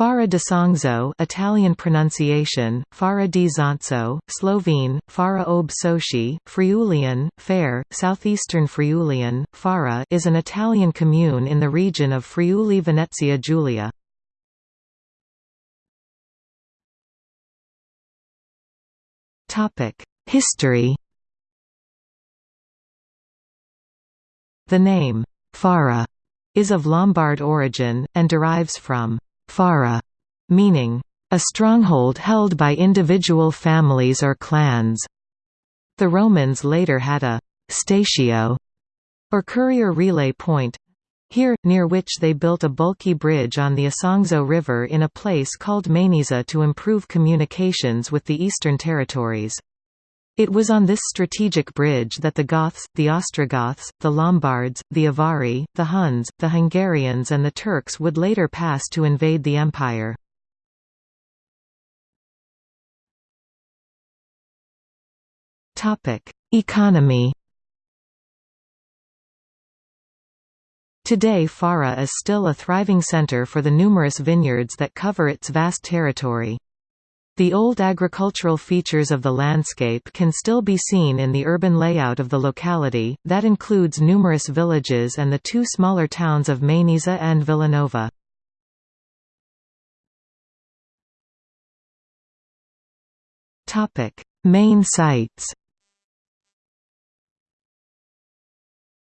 Farra d'Isonzo Italian pronunciation, Fara di Zonzo, Slovene, Fara ob Soci, Friulian, Fair, Southeastern Friulian, Fara is an Italian commune in the region of Friuli-Venezia Giulia. History The name, Fara, is of Lombard origin, and derives from Fara, meaning a stronghold held by individual families or clans. The Romans later had a statio, or courier relay point, here, near which they built a bulky bridge on the Isonzo River in a place called Mainizza to improve communications with the eastern territories. It was on this strategic bridge that the Goths, the Ostrogoths, the Lombards, the Avari, the Huns, the Hungarians and the Turks would later pass to invade the empire. Economy Today Fara is still a thriving center for the numerous vineyards that cover its vast territory. The old agricultural features of the landscape can still be seen in the urban layout of the locality, that includes numerous villages and the two smaller towns of Mainizza and Villanova. Main sites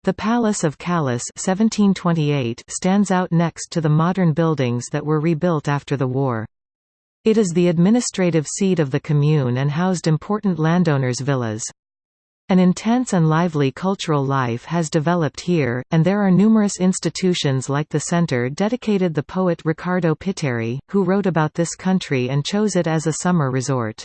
The Palace of Calas 1728 stands out next to the modern buildings that were rebuilt after the war. It is the administrative seat of the commune and housed important landowners' villas. An intense and lively cultural life has developed here, and there are numerous institutions like the center dedicated the poet Riccardo Pitteri, who wrote about this country and chose it as a summer resort.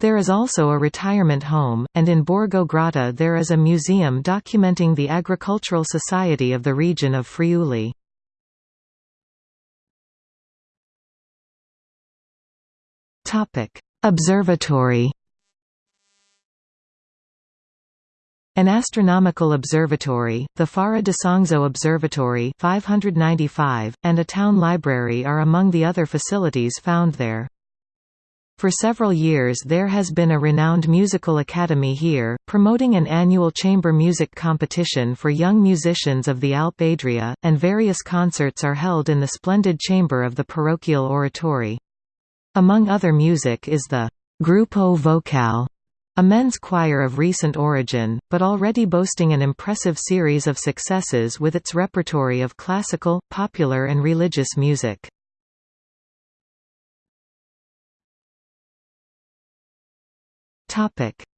There is also a retirement home, and in Borgo Grotta there is a museum documenting the agricultural society of the region of Friuli. Topic: Observatory. An astronomical observatory, the Farra d'Isonzo Observatory 595, and a town library are among the other facilities found there. For several years there has been a renowned musical academy here, promoting an annual chamber music competition for young musicians of the Alp Adria, and various concerts are held in the splendid chamber of the parochial oratory. Among other music is the Gruppo Vocale, a men's choir of recent origin, but already boasting an impressive series of successes with its repertory of classical, popular and religious music.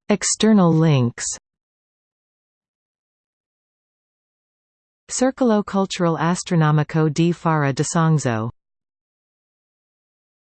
External links Circolo Cultural Astronomico di Farra d'Isonzo